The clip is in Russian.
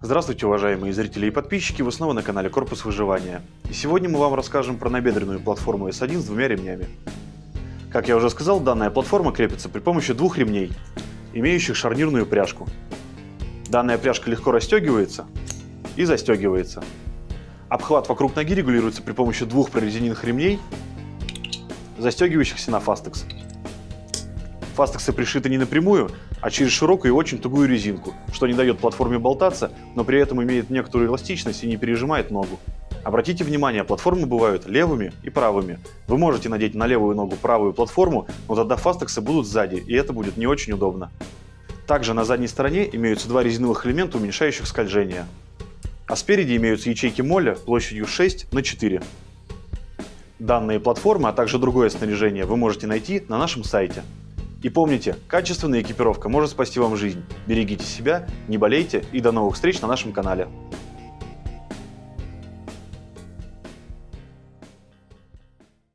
Здравствуйте, уважаемые зрители и подписчики, вы снова на канале Корпус Выживания. И сегодня мы вам расскажем про набедренную платформу S1 с двумя ремнями. Как я уже сказал, данная платформа крепится при помощи двух ремней, имеющих шарнирную пряжку. Данная пряжка легко расстегивается и застегивается. Обхват вокруг ноги регулируется при помощи двух прорезиненных ремней, застегивающихся на фастекс. Фастексы пришиты не напрямую, а через широкую и очень тугую резинку, что не дает платформе болтаться, но при этом имеет некоторую эластичность и не пережимает ногу. Обратите внимание, платформы бывают левыми и правыми. Вы можете надеть на левую ногу правую платформу, но тогда фастексы будут сзади, и это будет не очень удобно. Также на задней стороне имеются два резиновых элемента, уменьшающих скольжение. А спереди имеются ячейки моля площадью 6 на 4. Данные платформы, а также другое снаряжение вы можете найти на нашем сайте. И помните, качественная экипировка может спасти вам жизнь. Берегите себя, не болейте и до новых встреч на нашем канале.